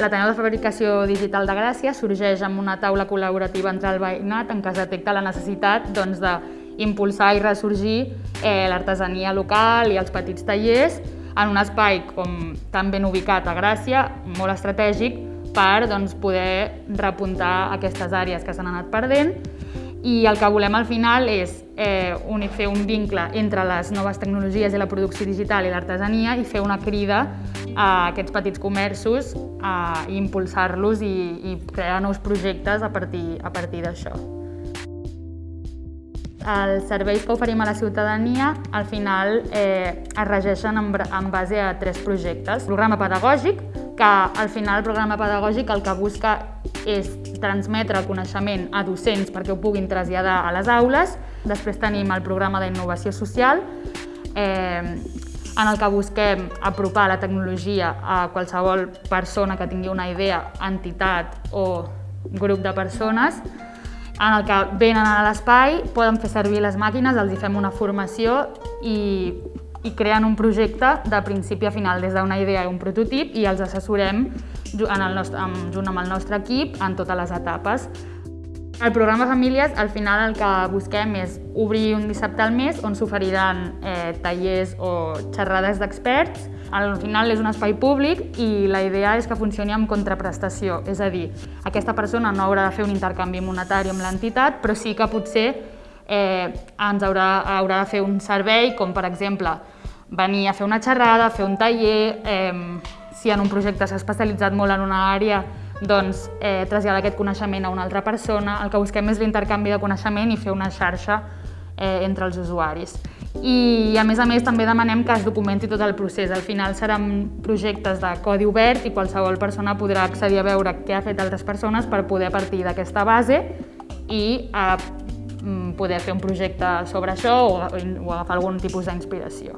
L'Ateneu de Fabricació Digital de Gràcia sorgeix amb una taula col·laborativa entre el veïnat en què es detecta la necessitat doncs, i ressorgir eh, l'artesania local i els petits tallers en un espai com tan ben ubicat a Gràcia, molt estratègic, per doncs, poder repuntar aquestes àrees que s'han anat perdent. I el que volem al final és eh, un, fer un vincle entre les noves tecnologies i la producció digital i l'artesania i fer una crida a aquests petits comerços a impulsar-los i, i crear nous projectes a partir, a partir d'això. Els serveis que oferim a la ciutadania al final eh, es regeixen en, en base a tres projectes. Programa pedagògic, que al final el programa pedagògic el que busca és transmetre el coneixement a docents perquè ho puguin traslladar a les aules. Després tenim el programa d'innovació social, eh, en el que busquem apropar la tecnologia a qualsevol persona que tingui una idea, entitat o grup de persones, en el que venen a l'espai, poden fer servir les màquines, els hi fem una formació i i creen un projecte de principi a final, des d'una idea i un prototip, i els assessorem en el nostre, amb, junt amb el nostre equip en totes les etapes. El programa Famílies, al final el que busquem és obrir un dissabte al mes on s'oferiran eh, tallers o xerrades d'experts. Al final és un espai públic i la idea és que funcioni amb contraprestació, és a dir, aquesta persona no haurà de fer un intercanvi monetari amb l'entitat, però sí que potser eh, ens haurà, haurà de fer un servei, com per exemple venir a fer una xerrada, fer un taller, eh, si en un projecte s'ha especialitzat molt en una àrea, doncs eh, traslladar aquest coneixement a una altra persona. El que busquem és l'intercanvi de coneixement i fer una xarxa eh, entre els usuaris. I a més a més també demanem que es documenti tot el procés. Al final seran projectes de codi obert i qualsevol persona podrà accedir a veure què ha fet altres persones per poder partir d'aquesta base i eh, Mm, poder fer un projecte sobre això o, o agafar algun tipus d'inspiració.